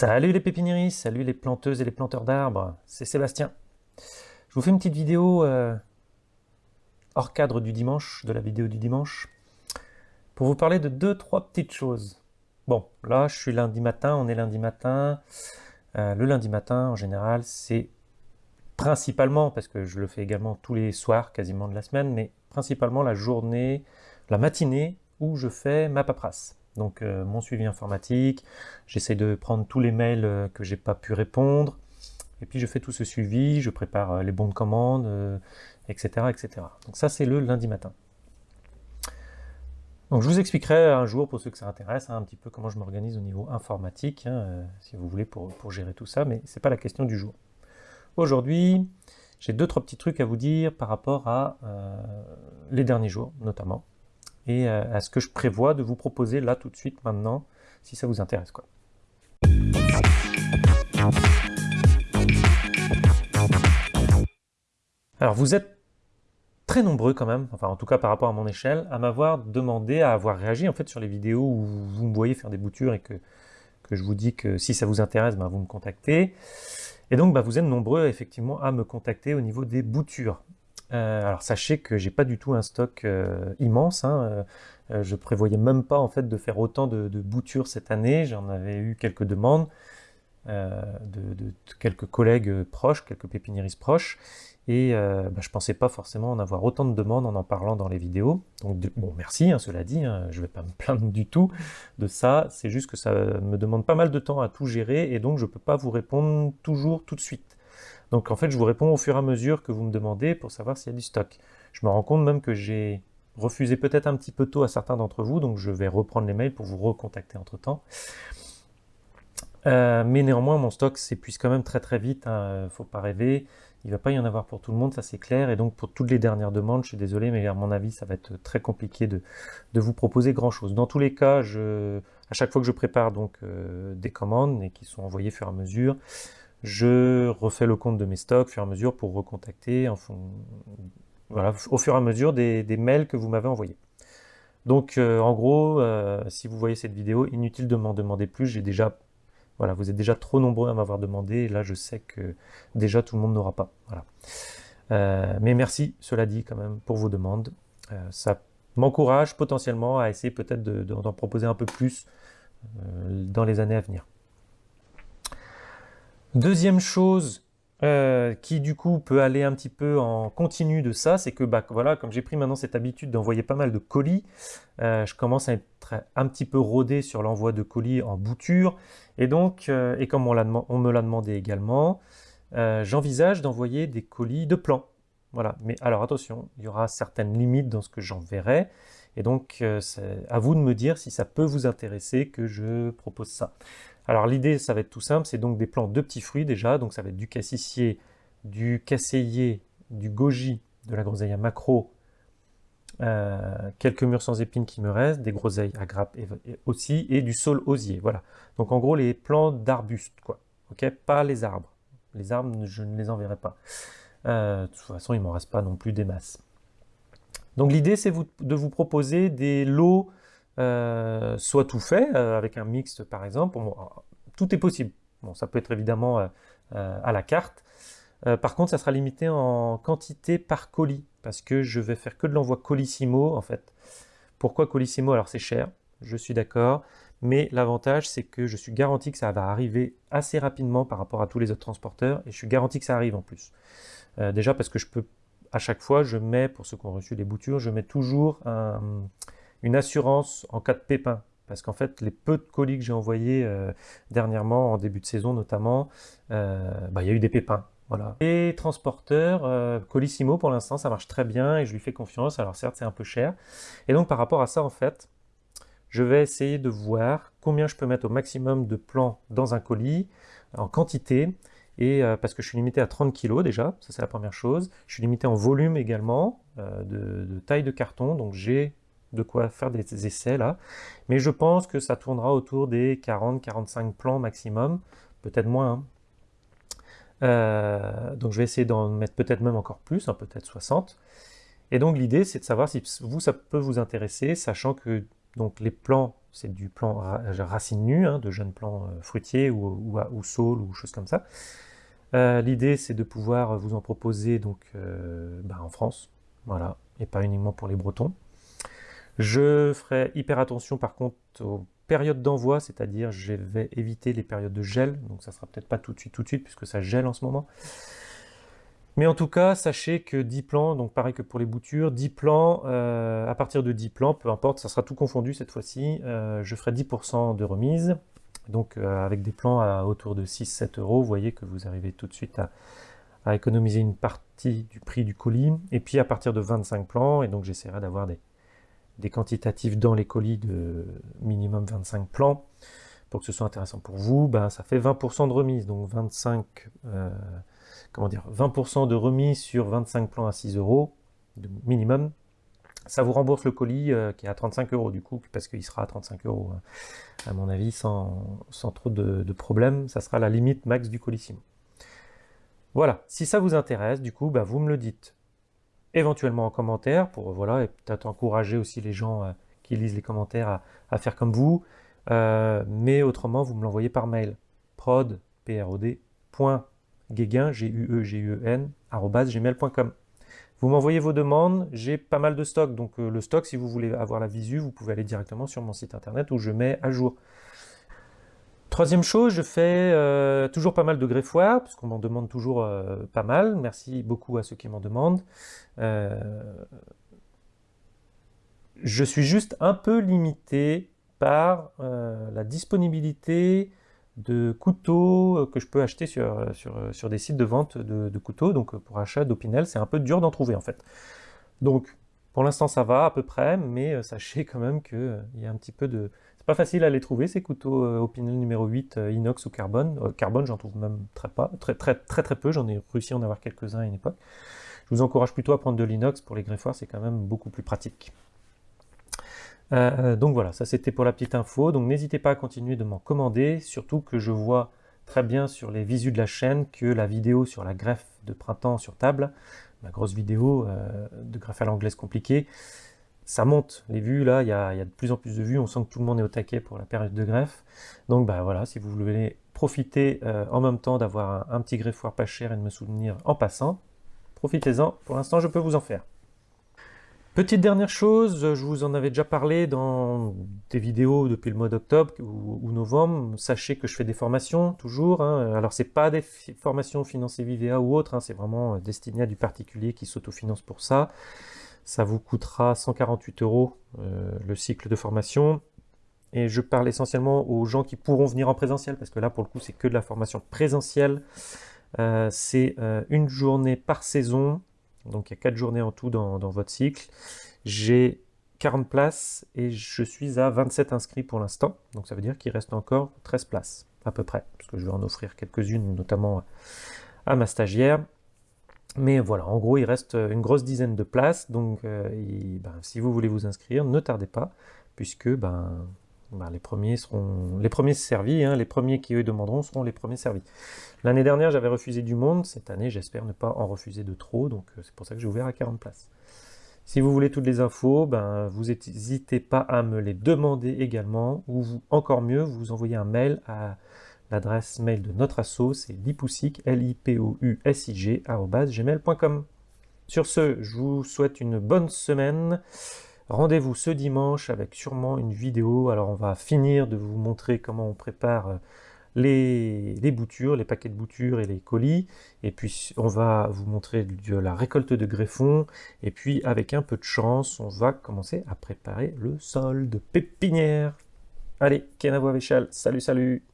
Salut les pépiniéristes, salut les planteuses et les planteurs d'arbres, c'est Sébastien. Je vous fais une petite vidéo euh, hors cadre du dimanche, de la vidéo du dimanche, pour vous parler de deux, trois petites choses. Bon, là je suis lundi matin, on est lundi matin. Euh, le lundi matin, en général, c'est principalement, parce que je le fais également tous les soirs quasiment de la semaine, mais principalement la journée, la matinée où je fais ma paperasse donc euh, mon suivi informatique, j'essaie de prendre tous les mails euh, que j'ai pas pu répondre, et puis je fais tout ce suivi, je prépare euh, les bons de commande, etc., etc. Donc ça c'est le lundi matin. Donc je vous expliquerai un jour, pour ceux que ça intéresse, hein, un petit peu comment je m'organise au niveau informatique, hein, si vous voulez, pour, gérer tout ça, mais c'est pas la question du jour. Aujourd'hui, j'ai deux, trois petits trucs à vous dire par rapport à les derniers jours, notamment et euh, à ce que je prévois de vous proposer là tout de suite maintenant, si ça vous intéresse. Quoi. Alors vous êtes très nombreux quand même, enfin en tout cas par rapport à mon échelle, à m'avoir demandé, à avoir réagi en fait sur les vidéos où vous me voyez faire des boutures et que, que je vous dis que si ça vous intéresse, ben, vous me contactez. Et donc bah, vous êtes nombreux effectivement à me contacter au niveau des boutures. Euh, alors sachez que j'ai pas du tout un stock euh, immense. Hein, euh, je prévoyais même pas en fait de faire autant de, boutures cette année. J'en avais eu quelques demandes de, quelques collègues proches, quelques pépiniéristes proches, et bah, je pensais pas forcément en avoir autant de demandes en en parlant dans les vidéos. Donc bon, merci. Hein, cela dit, hein, je vais pas me plaindre du tout de ça. C'est juste que ça me demande pas mal de temps à tout gérer, et donc je peux pas vous répondre toujours tout de suite. Donc en fait, je vous réponds au fur et à mesure que vous me demandez pour savoir s'il y a du stock. Je me rends compte même que j'ai refusé peut-être un petit peu tôt à certains d'entre vous, donc je vais reprendre les mails pour vous recontacter entre-temps. Euh, mais néanmoins, mon stock s'épuise quand même très très vite, hein. faut pas rêver. Il ne va pas y en avoir pour tout le monde, ça c'est clair. Et donc pour toutes les dernières demandes, je suis désolé, mais à mon avis, ça va être très compliqué de, vous proposer grand-chose. Dans tous les cas, à chaque fois que je prépare donc euh, des commandes et qui sont envoyées au fur et à mesure, je refais le compte de mes stocks au fur et à mesure pour recontacter au fur et à mesure des, mails que vous m'avez envoyés. Donc euh, en gros, euh, si vous voyez cette vidéo, inutile de m'en demander plus, j'ai déjà, voilà, vous êtes déjà trop nombreux à m'avoir demandé, là je sais que déjà tout le monde n'aura pas. Voilà. Euh, mais merci, cela dit quand même, pour vos demandes. ça m'encourage potentiellement à essayer peut-être d'en proposer un peu plus dans les années à venir. Deuxième chose euh, qui du coup peut aller un petit peu en continu de ça, c'est que bah, voilà, comme j'ai pris maintenant cette habitude d'envoyer pas mal de colis, euh, je commence à être un petit peu rodé sur l'envoi de colis en bouture, et donc, euh, et comme on, me l'a demandé également, j'envisage d'envoyer des colis de plan. Voilà, mais alors attention, il y aura certaines limites dans ce que j'enverrai, et donc c'est à vous de me dire si ça peut vous intéresser que je propose ça. Alors l'idée, ça va être tout simple, c'est donc des plants de petits fruits déjà, donc ça va être du cassissier, du casseillier, du goji, de la groseille à macro, euh, quelques mûres sans épines qui me restent, des groseilles à grappes aussi, et du saule osier, voilà. Donc en gros, les plants d'arbustes, quoi, ok? Pas les arbres. Les arbres, je ne les enverrai pas. Euh, de toute façon, il ne m'en reste pas non plus des masses. Donc l'idée, c'est de vous proposer des lots euh, soit tout fait, euh, avec un mixte par exemple. tout est possible. Bon, ça peut être évidemment euh, à la carte. par contre, ça sera limité en quantité par colis, parce que je vais faire que de l'envoi colissimo, en fait. Pourquoi colissimo? Alors c'est cher, je suis d'accord, mais l'avantage c'est que je suis garanti que ça va arriver assez rapidement par rapport à tous les autres transporteurs, et je suis garanti que ça arrive en plus. déjà parce que je peux, à chaque fois, je mets, pour ceux qui ont reçu les boutures, je mets toujours un une assurance en cas de pépin. Parce qu'en fait, les peu de colis que j'ai envoyés euh, dernièrement, en début de saison notamment, euh, bah, il y a eu des pépins. Voilà. Les transporteurs, euh, Colissimo pour l'instant ça marche très bien et je lui fais confiance, alors certes c'est un peu cher. Et donc par rapport à ça en fait, je vais essayer de voir combien je peux mettre au maximum de plants dans un colis, en quantité, et parce que je suis limité à 30 kg déjà, ça c'est la première chose. Je suis limité en volume également, de, taille de carton, donc j'ai de quoi faire des essais là. Mais je pense que ça tournera autour des 40-45 plans maximum, peut-être moins. Hein. Euh, donc je vais essayer d'en mettre peut-être même encore plus, hein, peut-être 60. Et donc l'idée c'est de savoir si vous ça peut vous intéresser, sachant que Donc les plants, c'est du plan racine nue, hein, de jeunes plants euh, fruitiers ou, saules ou choses comme ça. Euh, l'idée, c'est de pouvoir vous en proposer donc bah, en France, voilà, et pas uniquement pour les Bretons. Je ferai hyper attention par contre aux périodes d'envoi, c'est-à-dire je vais éviter les périodes de gel, donc ça sera peut-être pas tout de suite tout de suite puisque ça gèle en ce moment. Mais en tout cas, sachez que 10 plans, donc pareil que pour les boutures, 10 plans, euh, à partir de 10 plans, peu importe, ça sera tout confondu cette fois-ci, euh, je ferai 10% de remise. Donc euh, avec des plans à autour de 6-7 euros, vous voyez que vous arrivez tout de suite à, économiser une partie du prix du colis. Et puis à partir de 25 plans, et donc j'essaierai d'avoir des, des quantitatifs dans les colis de minimum 25 plans, pour que ce soit intéressant pour vous, ben, ça fait 20% de remise, donc 25 comment dire, 20% de remise sur 25 plans à 6 euros, minimum, ça vous rembourse le colis euh, qui est à 35 euros du coup, parce qu'il sera à 35 euros, hein. à mon avis, sans, trop de, problèmes. Ça sera la limite max du colissimo. Voilà, si ça vous intéresse, du coup, bah, vous me le dites éventuellement en commentaire, pour voilà, et peut-être encourager aussi les gens euh, qui lisent les commentaires à, faire comme vous. Euh, mais autrement, vous me l'envoyez par mail. prod, g u e g e gmail.com. Vous m'envoyez vos demandes, j'ai pas mal de stock, donc euh, le stock, si vous voulez avoir la visu, vous pouvez aller directement sur mon site internet où je mets à jour. Troisième chose, je fais euh, toujours pas mal de greffoirs, parce qu'on m'en demande toujours euh, pas mal. Merci beaucoup à ceux qui m'en demandent. je suis juste un peu limité par la disponibilité de couteaux euh, que je peux acheter sur, euh, sur, euh, sur des sites de vente de, couteaux. Donc pour achat d'Opinel, c'est un peu dur d'en trouver en fait. Donc pour l'instant ça va à peu près, mais sachez quand même qu'il y a un petit peu de... C'est pas facile à les trouver ces couteaux Opinel numéro 8 inox ou carbone. carbone j'en trouve même très, pas, très, très très très peu, j'en ai réussi à en avoir quelques-uns à une époque. Je vous encourage plutôt à prendre de l'inox pour les greffoirs, c'est quand même beaucoup plus pratique. Euh, euh, donc voilà, ça c'était pour la petite info. Donc n'hésitez pas à continuer de m'en commander, surtout que je vois très bien sur les visus de la chaîne que la vidéo sur la greffe de printemps sur table, ma grosse vidéo euh, de greffe à l'anglaise compliquée, ça monte. Les vues, là, il y, a, de plus en plus de vues, on sent que tout le monde est au taquet pour la période de greffe. Donc bah voilà, si vous voulez profiter en même temps d'avoir un, petit greffoir pas cher et de me soutenir en passant, profitez-en. Pour l'instant, je peux vous en faire. Petite dernière chose, je vous en avais déjà parlé dans des vidéos depuis le mois d'octobre ou, novembre. Sachez que je fais des formations, toujours. Hein. Alors, c'est pas des formations financées Vivea ou autres, hein. c'est vraiment destiné à du particulier qui s'autofinance pour ça. Ça vous coûtera 148 euros euh, le cycle de formation. Et je parle essentiellement aux gens qui pourront venir en présentiel, parce que là, pour le coup, c'est que de la formation présentielle. Euh, c'est euh, une journée par saison, donc il y a 4 journées en tout dans, votre cycle. J'ai 40 places et je suis à 27 inscrits pour l'instant. Donc ça veut dire qu'il reste encore 13 places à peu près, parce que je vais en offrir quelques-unes, notamment à ma stagiaire. Mais voilà, en gros, il reste une grosse dizaine de places, donc euh, ben, si vous voulez vous inscrire, ne tardez pas, puisque ben, bah, les premiers seront les premiers servis, hein, les premiers qui eux demanderont seront les premiers servis. L'année dernière, j'avais refusé du monde, cette année, j'espère ne pas en refuser de trop, donc euh, c'est pour ça que j'ai ouvert à 40 places. Si vous voulez toutes les infos, ben, vous n'hésitez pas à me les demander également, ou encore mieux, vous envoyez un mail à l'adresse mail de notre asso, c'est lipousic, l i p o u s i g gmail.com. Sur ce, je vous souhaite une bonne semaine. Rendez-vous ce dimanche avec sûrement une vidéo. Alors on va finir de vous montrer comment on prépare euh, les, boutures, les paquets de boutures et les colis. Et puis on va vous montrer de la récolte de greffons. Et puis avec un peu de chance, on va commencer à préparer le sol de pépinière. Allez, Kenavo Véchal, salut salut